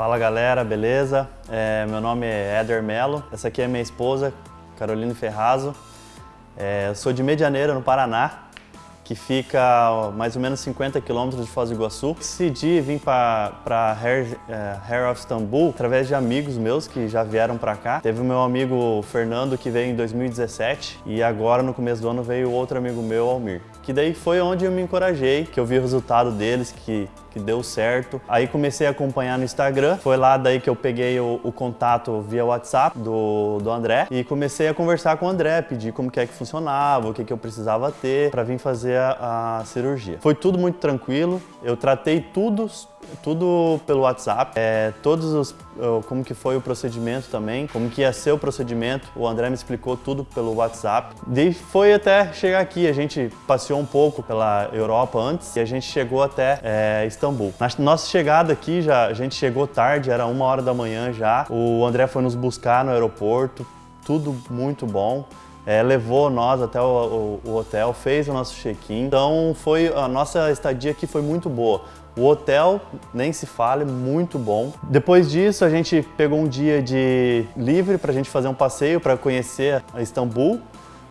Fala galera, beleza? É, meu nome é Éder Melo, essa aqui é minha esposa, Caroline Ferrazo. É, eu sou de Medianeira, no Paraná, que fica mais ou menos 50 quilômetros de Foz do Iguaçu. Decidi vir para Hair, é, Hair of Istanbul através de amigos meus que já vieram para cá. Teve o meu amigo Fernando que veio em 2017 e agora no começo do ano veio outro amigo meu, Almir. Que daí foi onde eu me encorajei, que eu vi o resultado deles, que que deu certo. Aí comecei a acompanhar no Instagram, foi lá daí que eu peguei o, o, contato via WhatsApp do, do André e comecei a conversar com o André, pedir como que é que funcionava, o que, que eu precisava ter para vir fazer a, a cirurgia. Foi tudo muito tranquilo, eu tratei tudo tudo pelo WhatsApp, é, todos os, como que foi o procedimento também, como que ia ser o procedimento, o André me explicou tudo pelo WhatsApp. E foi até chegar aqui, a gente passeou um pouco pela Europa antes e a gente chegou até é, Istambul. Na nossa chegada aqui, já, a gente chegou tarde, era uma hora da manhã já, o André foi nos buscar no aeroporto, tudo muito bom. É, levou nós até o, o, o hotel, fez o nosso check-in. Então foi a nossa estadia aqui foi muito boa. O hotel, nem se fale, muito bom. Depois disso, a gente pegou um dia de livre para a gente fazer um passeio para conhecer Istambul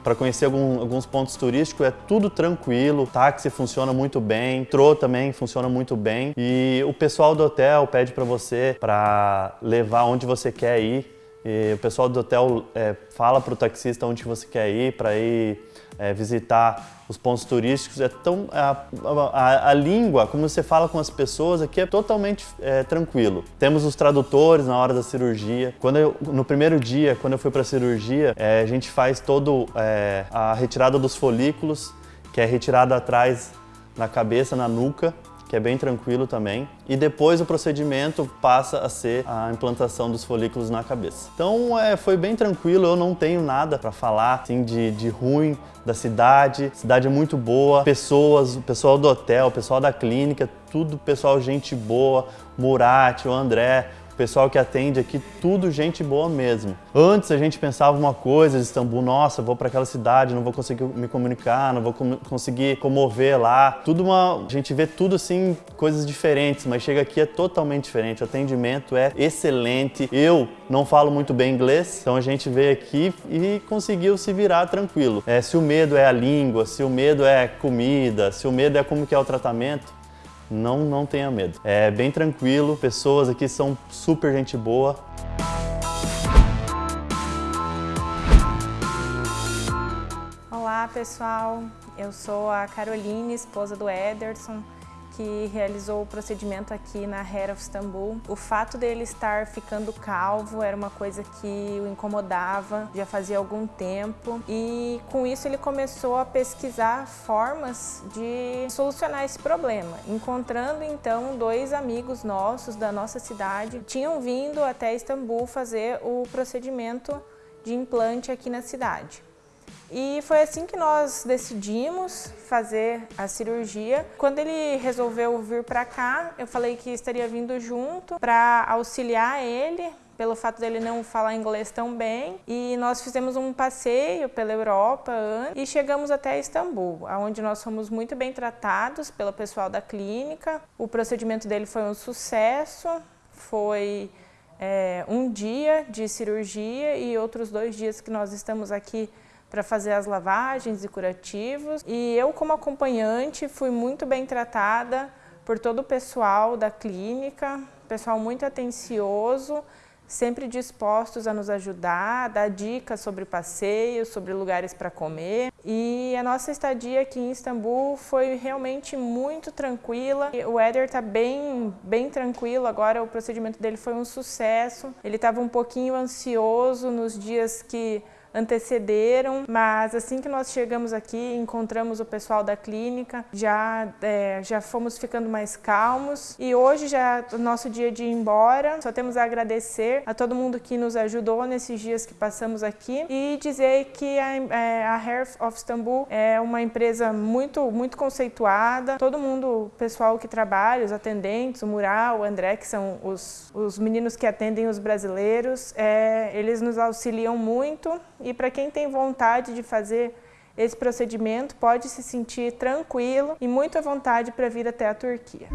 para conhecer algum, alguns pontos turísticos, é tudo tranquilo, táxi funciona muito bem, metrô também funciona muito bem e o pessoal do hotel pede para você para levar onde você quer ir e o pessoal do hotel é, fala para o taxista onde você quer ir, para ir é, visitar os pontos turísticos. É tão, a, a, a, língua, como você fala com as pessoas aqui, é totalmente é, tranquilo. Temos os tradutores na hora da cirurgia. Quando eu, no primeiro dia, quando eu fui para a cirurgia, é, a gente faz todo é, a retirada dos folículos, que é retirada atrás na cabeça, na nuca, que é bem tranquilo também. E depois o procedimento passa a ser a implantação dos folículos na cabeça. Então é, foi bem tranquilo, eu não tenho nada para falar assim, de, de ruim da cidade. A cidade é muito boa, pessoas, o pessoal do hotel, o pessoal da clínica, tudo pessoal gente boa, Murati, o André, pessoal que atende aqui, tudo gente boa mesmo. Antes a gente pensava uma coisa de Istambul, nossa, vou para aquela cidade, não vou conseguir me comunicar, não vou com conseguir comover lá. Tudo uma, a gente vê tudo assim, coisas diferentes, mas chega aqui é totalmente diferente. O atendimento é excelente. Eu não falo muito bem inglês, então a gente veio aqui e conseguiu se virar tranquilo. É, se o medo é a língua, se o medo é comida, se o medo é como que é o tratamento, não, não tenha medo. É bem tranquilo, pessoas aqui são super gente boa. Olá pessoal, eu sou a Caroline, esposa do Ederson que realizou o procedimento aqui na Hair of Istanbul. O fato dele estar ficando calvo era uma coisa que o incomodava já fazia algum tempo e com isso ele começou a pesquisar formas de solucionar esse problema, encontrando então dois amigos nossos da nossa cidade tinham vindo até Istambul fazer o procedimento de implante aqui na cidade. E foi assim que nós decidimos fazer a cirurgia. Quando ele resolveu vir para cá, eu falei que estaria vindo junto para auxiliar ele, pelo fato dele não falar inglês tão bem. E nós fizemos um passeio pela Europa e chegamos até Istambul, onde nós fomos muito bem tratados pelo pessoal da clínica. O procedimento dele foi um sucesso, foi é, um dia de cirurgia e outros dois dias que nós estamos aqui para fazer as lavagens e curativos. E eu, como acompanhante, fui muito bem tratada por todo o pessoal da clínica, pessoal muito atencioso, sempre dispostos a nos ajudar, dar dicas sobre passeios, sobre lugares para comer. E a nossa estadia aqui em Istambul foi realmente muito tranquila. O Éder está bem, bem tranquilo agora, o procedimento dele foi um sucesso. Ele estava um pouquinho ansioso nos dias que antecederam, mas assim que nós chegamos aqui, encontramos o pessoal da clínica, já, é, já fomos ficando mais calmos e hoje já é o nosso dia de ir embora, só temos a agradecer a todo mundo que nos ajudou nesses dias que passamos aqui e dizer que a, é, a Hair of Istanbul é uma empresa muito, muito conceituada, todo mundo, o pessoal que trabalha, os atendentes, o Mural, o André, que são os, os meninos que atendem os brasileiros, é, eles nos auxiliam muito e para quem tem vontade de fazer esse procedimento pode se sentir tranquilo e muito à vontade para vir até a Turquia.